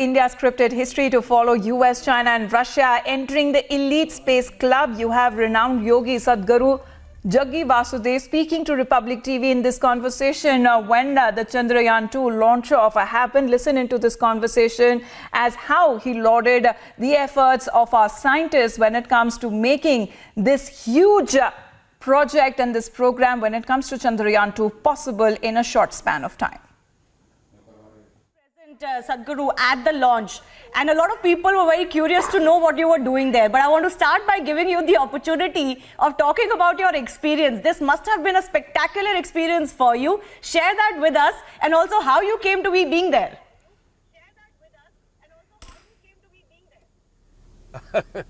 India's scripted history to follow US, China and Russia entering the elite space club. You have renowned yogi Sadhguru Jaggi Vasudev speaking to Republic TV in this conversation uh, when uh, the Chandrayaan-2 launch off happened. Listen into this conversation as how he lauded the efforts of our scientists when it comes to making this huge uh, project and this program when it comes to Chandrayaan-2 possible in a short span of time uh, Sadhguru at the launch and a lot of people were very curious to know what you were doing there. But I want to start by giving you the opportunity of talking about your experience. This must have been a spectacular experience for you. Share that with us and also how you came to be being there.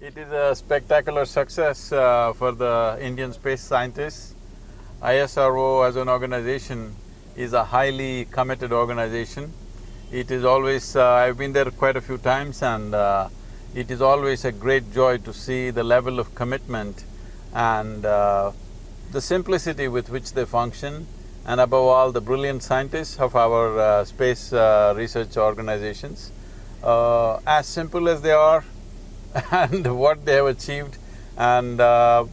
it is a spectacular success uh, for the Indian space scientists. ISRO as an organization is a highly committed organization. It is always… Uh, I've been there quite a few times and uh, it is always a great joy to see the level of commitment and uh, the simplicity with which they function and above all the brilliant scientists of our uh, space uh, research organizations. Uh, as simple as they are and what they have achieved and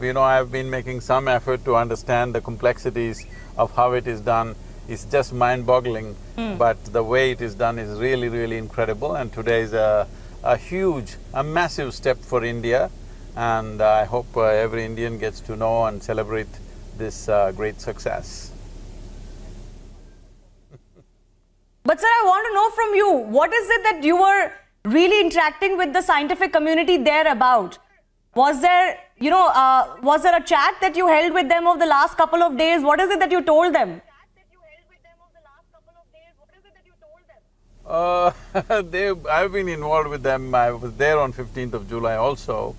you know, I've been making some effort to understand the complexities of how it is done it's just mind-boggling, mm. but the way it is done is really, really incredible and today is a, a huge, a massive step for India and I hope uh, every Indian gets to know and celebrate this uh, great success. but sir, I want to know from you, what is it that you were really interacting with the scientific community there about? Was there, you know, uh, was there a chat that you held with them over the last couple of days? What is it that you told them? Uh, they, I've been involved with them, I was there on 15th of July also.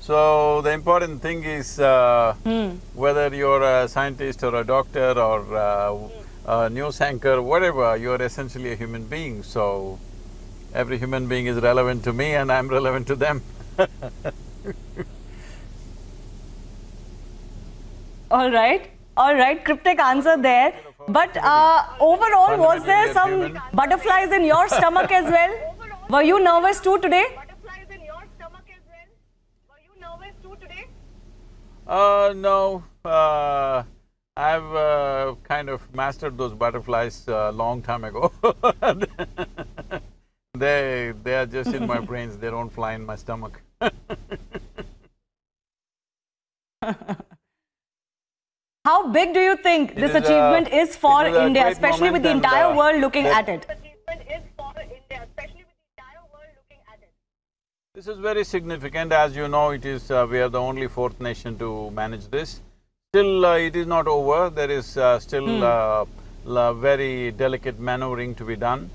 So, the important thing is uh, mm. whether you're a scientist or a doctor or uh, a news anchor, whatever, you're essentially a human being. So, every human being is relevant to me and I'm relevant to them All right, all right, cryptic answer there. But uh, overall, was there some butterflies in your stomach as well? Were you nervous too today? Uh, no. Uh, I've uh, kind of mastered those butterflies a long time ago They… they are just in my brains, they don't fly in my stomach How big do you think this achievement is for India, especially with the entire world looking at it? This is very significant. As you know, it is… Uh, we are the only fourth nation to manage this. Still, uh, it is not over. There is uh, still mm. very delicate maneuvering to be done.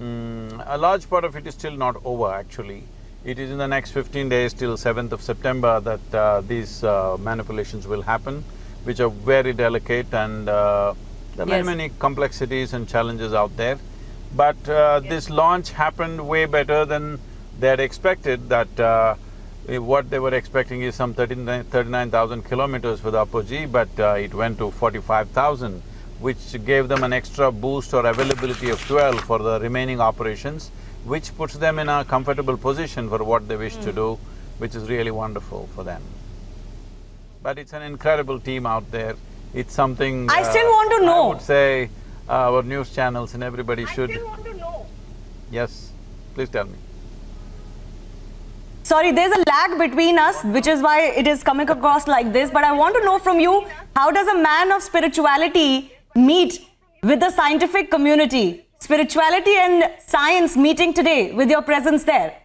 Mm, a large part of it is still not over, actually. It is in the next fifteen days till seventh of September that uh, these uh, manipulations will happen which are very delicate and uh, there are yes. many, many complexities and challenges out there. But uh, yes. this launch happened way better than they had expected that uh, what they were expecting is some 39,000 kilometers for the apogee, but uh, it went to 45,000, which gave them an extra boost or availability of 12 for the remaining operations, which puts them in a comfortable position for what they wish mm. to hmm. do, which is really wonderful for them. But it's an incredible team out there. It's something… I uh, still want to know. I would say uh, our news channels and everybody I should… I still want to know. Yes, please tell me. Sorry, there's a lag between us, which is why it is coming across like this. But I want to know from you, how does a man of spirituality meet with the scientific community? Spirituality and science meeting today with your presence there.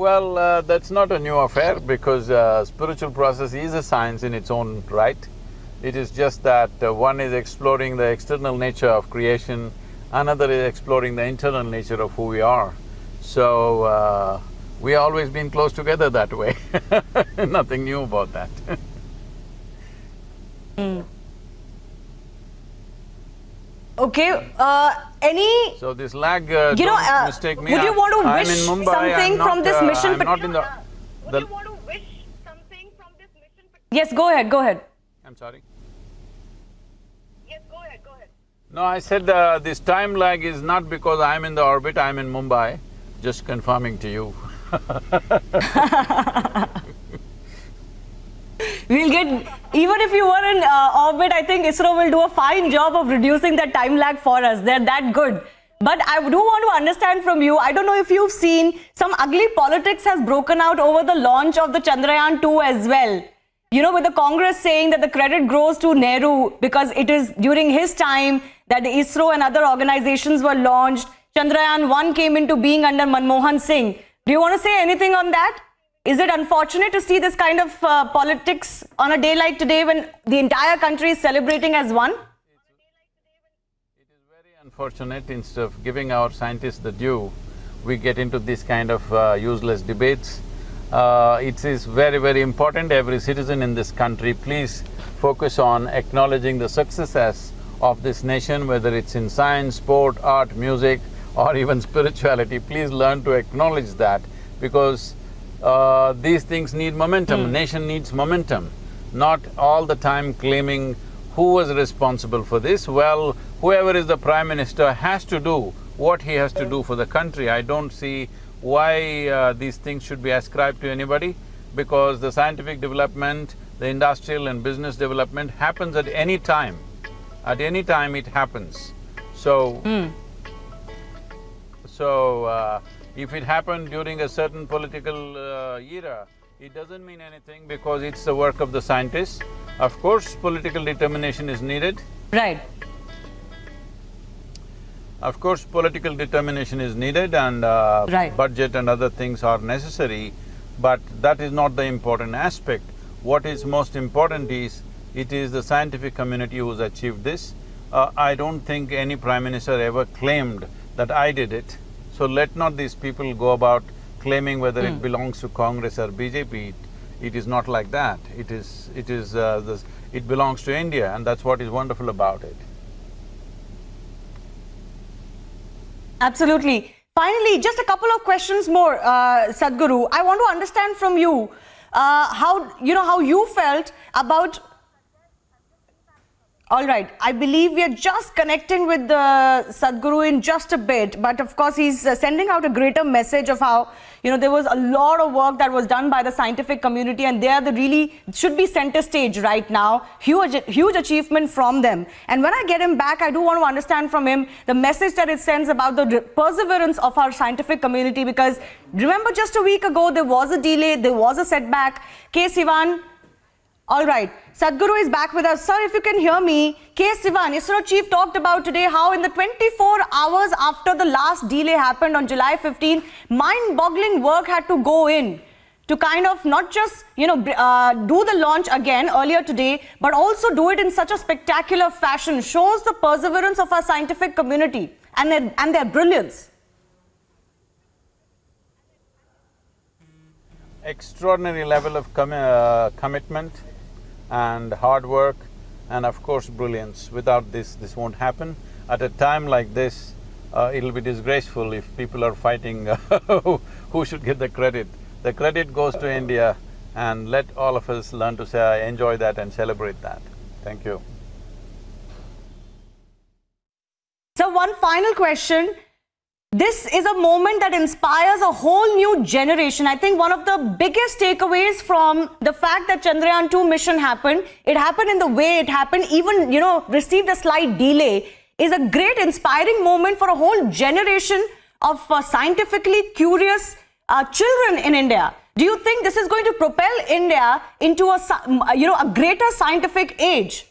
Well, uh, that's not a new affair because uh, spiritual process is a science in its own right. It is just that uh, one is exploring the external nature of creation, another is exploring the internal nature of who we are. So, uh, we always been close together that way nothing new about that mm. Okay, uh, any… So this lag, uh, you know, uh, mistake me. Would you want to I'm wish Mumbai, something not, from this uh, mission? I'm not in the… Would you want to wish something from this mission? Yes, go ahead, go ahead. I'm sorry? Yes, go ahead, go ahead. No, I said uh, this time lag is not because I'm in the orbit, I'm in Mumbai, just confirming to you. We'll get, even if you were in uh, orbit, I think ISRO will do a fine job of reducing that time lag for us. They're that good. But I do want to understand from you, I don't know if you've seen some ugly politics has broken out over the launch of the Chandrayaan 2 as well. You know, with the Congress saying that the credit goes to Nehru because it is during his time that ISRO and other organizations were launched. Chandrayaan 1 came into being under Manmohan Singh. Do you want to say anything on that? Is it unfortunate to see this kind of uh, politics on a day like today when the entire country is celebrating as one? It is very unfortunate, instead of giving our scientists the due, we get into this kind of uh, useless debates. Uh, it is very, very important, every citizen in this country, please focus on acknowledging the successes of this nation, whether it's in science, sport, art, music or even spirituality, please learn to acknowledge that because uh, these things need momentum, nation needs momentum, not all the time claiming who was responsible for this. Well, whoever is the prime minister has to do what he has to do for the country. I don't see why uh, these things should be ascribed to anybody because the scientific development, the industrial and business development happens at any time. At any time it happens. So, so, uh, if it happened during a certain political uh, era, it doesn't mean anything because it's the work of the scientists. Of course, political determination is needed. Right. Of course, political determination is needed and uh, Right. budget and other things are necessary, but that is not the important aspect. What is most important is, it is the scientific community who's achieved this. Uh, I don't think any prime minister ever claimed that I did it. So let not these people go about claiming whether it belongs to Congress or BJP. It, it is not like that. It is… it is… Uh, this, it belongs to India and that's what is wonderful about it. Absolutely. Finally, just a couple of questions more, uh, Sadhguru. I want to understand from you uh, how, you know, how you felt about all right, I believe we are just connecting with the Sadhguru in just a bit, but of course he's uh, sending out a greater message of how, you know, there was a lot of work that was done by the scientific community and they are the really, should be center stage right now, huge, huge achievement from them. And when I get him back, I do want to understand from him the message that it sends about the perseverance of our scientific community because remember just a week ago there was a delay, there was a setback. K. Sivan, all right, Sadhguru is back with us. Sir, if you can hear me, K. Sivan, ISRO chief talked about today how in the 24 hours after the last delay happened on July 15, mind-boggling work had to go in to kind of not just, you know, uh, do the launch again earlier today, but also do it in such a spectacular fashion. Shows the perseverance of our scientific community and their, and their brilliance. extraordinary level of commi- uh, commitment and hard work and of course brilliance. Without this, this won't happen. At a time like this, uh, it'll be disgraceful if people are fighting who should get the credit. The credit goes to India and let all of us learn to say, I enjoy that and celebrate that. Thank you. So one final question. This is a moment that inspires a whole new generation. I think one of the biggest takeaways from the fact that Chandrayaan 2 mission happened, it happened in the way it happened, even, you know, received a slight delay, is a great inspiring moment for a whole generation of uh, scientifically curious uh, children in India. Do you think this is going to propel India into a, you know, a greater scientific age?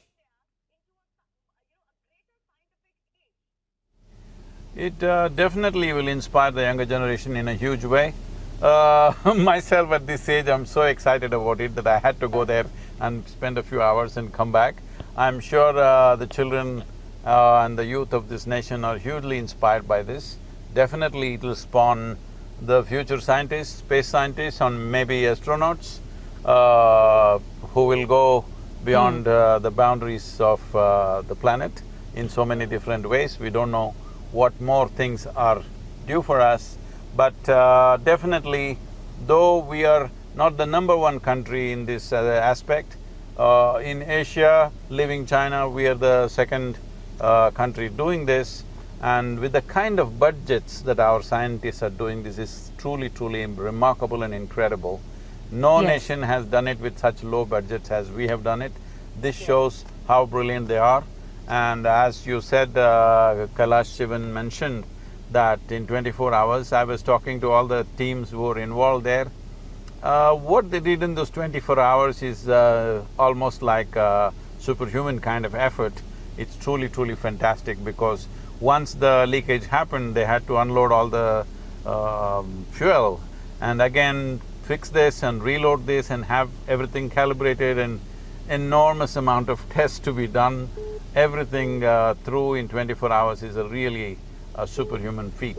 It uh, definitely will inspire the younger generation in a huge way. Uh, myself at this age, I'm so excited about it that I had to go there and spend a few hours and come back. I'm sure uh, the children uh, and the youth of this nation are hugely inspired by this. Definitely it will spawn the future scientists, space scientists and maybe astronauts uh, who will go beyond uh, the boundaries of uh, the planet in so many different ways. We don't know what more things are due for us, but uh, definitely, though we are not the number one country in this uh, aspect, uh, in Asia, leaving China, we are the second uh, country doing this. And with the kind of budgets that our scientists are doing, this is truly, truly remarkable and incredible. No Yes. nation has done it with such low budgets as we have done it. This shows how brilliant they are. And as you said, uh, Kailash Shivan mentioned that in twenty-four hours, I was talking to all the teams who were involved there. Uh, what they did in those twenty-four hours is uh, almost like a superhuman kind of effort. It's truly, truly fantastic because once the leakage happened, they had to unload all the um, fuel and again fix this and reload this and have everything calibrated and enormous amount of tests to be done. Everything uh, through in twenty-four hours is a really a superhuman feat.